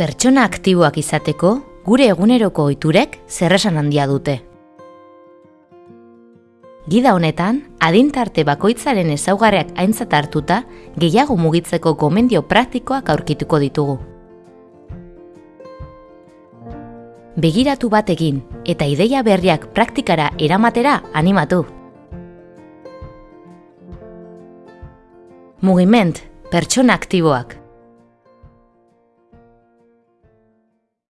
Pertsona aktiboak izateko, gure eguneroko ohiturek zerresan handia dute. Gida honetan, adintarte bakoitzaren ezaugarriak aintzat hartuta, gehiago mugitzeko gomendio praktikoak aurkituko ditugu. Begiratu bat egin eta ideia berriak praktikara eramatera animatu. Mugiment, pertsona aktiboak.